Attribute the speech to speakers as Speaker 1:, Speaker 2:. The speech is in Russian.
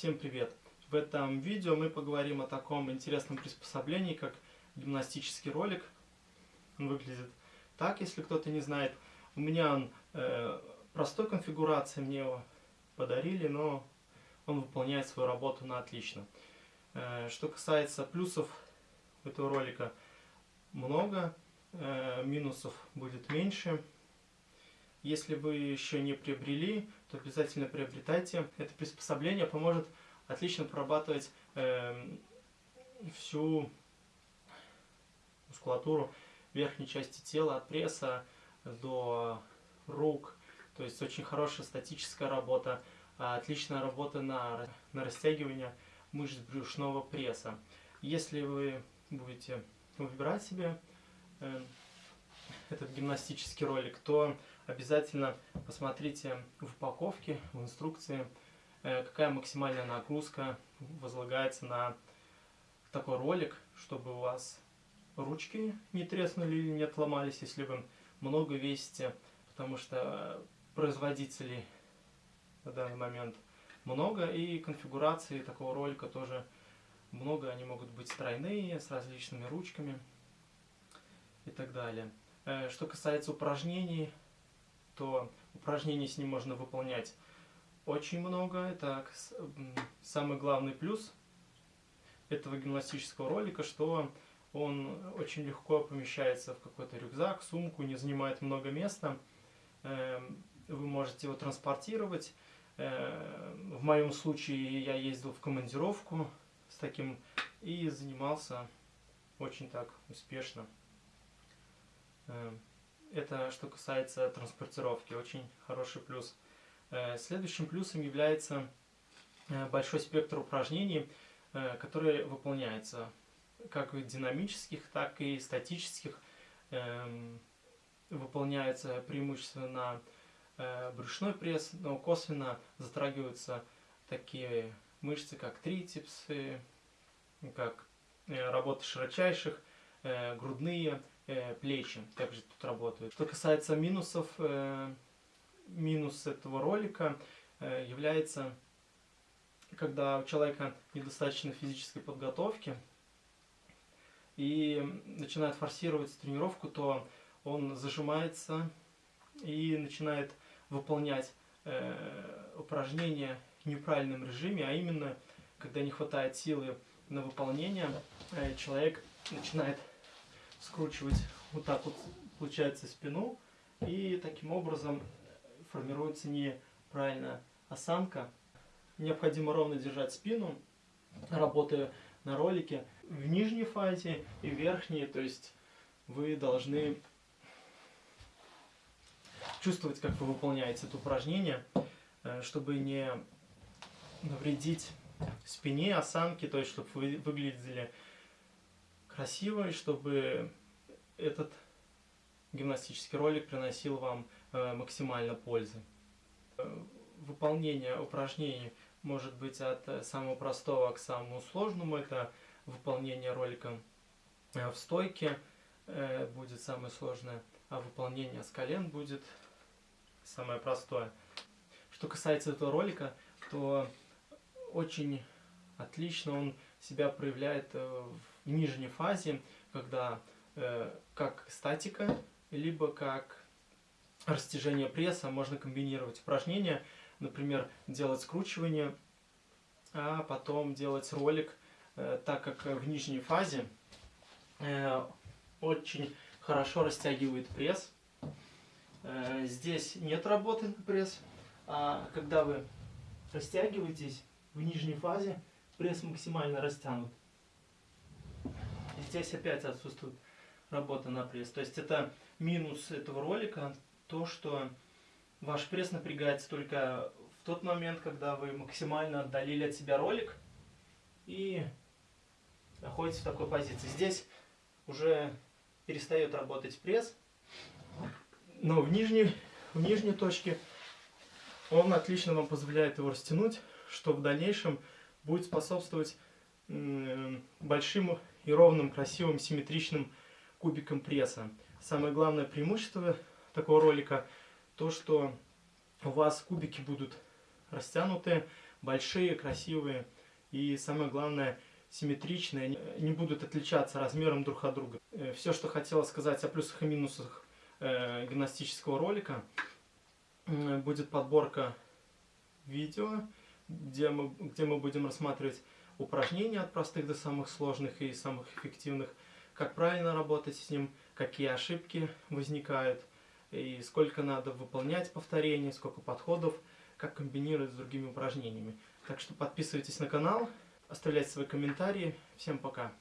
Speaker 1: Всем привет! В этом видео мы поговорим о таком интересном приспособлении, как гимнастический ролик. Он выглядит так, если кто-то не знает. У меня он э, простой конфигурации, мне его подарили, но он выполняет свою работу на отлично. Э, что касается плюсов этого ролика, много, э, минусов будет меньше. Если вы еще не приобрели, то обязательно приобретайте. Это приспособление поможет отлично прорабатывать э, всю мускулатуру верхней части тела, от пресса до рук. То есть очень хорошая статическая работа, отличная работа на, на растягивание мышц брюшного пресса. Если вы будете выбирать себе э, этот гимнастический ролик, то обязательно посмотрите в упаковке, в инструкции, э, какая максимальная нагрузка возлагается на такой ролик, чтобы у вас ручки не треснули или не отломались, если вы много весите, потому что производителей на данный момент много, и конфигурации такого ролика тоже много, они могут быть тройные, с различными ручками и так далее. Э, что касается упражнений, то упражнений с ним можно выполнять очень много. Это самый главный плюс этого гимнастического ролика, что он очень легко помещается в какой-то рюкзак, сумку, не занимает много места. Эм, вы можете его транспортировать. Э, в моем случае я ездил в командировку с таким и занимался очень так успешно. Эм, это что касается транспортировки, очень хороший плюс. Э, следующим плюсом является э, большой спектр упражнений, э, которые выполняются как динамических, так и статических. Эм, выполняются преимущественно брюшной пресс, но косвенно затрагиваются такие мышцы, как трицепсы, как работа широчайших, грудные, э, плечи также тут работают. Что касается минусов, э, минус этого ролика э, является, когда у человека недостаточно физической подготовки и начинает форсировать тренировку, то он зажимается и начинает выполнять упражнения в неправильном режиме, а именно, когда не хватает силы на выполнение, человек начинает скручивать вот так вот, получается, спину. И таким образом формируется неправильная осанка. Необходимо ровно держать спину, работая на ролике в нижней фазе и верхней. То есть вы должны чувствовать, как вы выполняете это упражнение, э, чтобы не навредить спине, осанке, то есть чтобы вы выглядели красиво, и чтобы этот гимнастический ролик приносил вам э, максимально пользы. Э, выполнение упражнений может быть от э, самого простого к самому сложному. Это выполнение ролика в стойке будет самое сложное, а выполнение с колен будет самое простое. Что касается этого ролика, то очень отлично он себя проявляет в нижней фазе, когда э, как статика, либо как растяжение пресса. Можно комбинировать упражнения, например, делать скручивание, а потом делать ролик, э, так как в нижней фазе э, очень хорошо растягивает пресс. Э, здесь нет работы на пресс, а когда вы растягиваетесь в нижней фазе, пресс максимально растянут. Здесь опять отсутствует работа на пресс. То есть это минус этого ролика, то, что ваш пресс напрягается только в тот момент, когда вы максимально отдалили от себя ролик и находитесь в такой позиции. Здесь уже перестает работать пресс, но в нижней, в нижней точке он отлично вам позволяет его растянуть, что в дальнейшем будет способствовать большим и ровным, красивым, симметричным кубиком пресса. Самое главное преимущество такого ролика, то что у вас кубики будут растянуты, большие, красивые и самое главное симметричные, они не будут отличаться размером друг от друга. Все, что хотела сказать о плюсах и минусах э, гимнастического ролика, будет подборка видео, где мы, где мы будем рассматривать упражнения от простых до самых сложных и самых эффективных, как правильно работать с ним, какие ошибки возникают, и сколько надо выполнять повторений, сколько подходов, как комбинировать с другими упражнениями. Так что подписывайтесь на канал, оставляйте свои комментарии. Всем пока!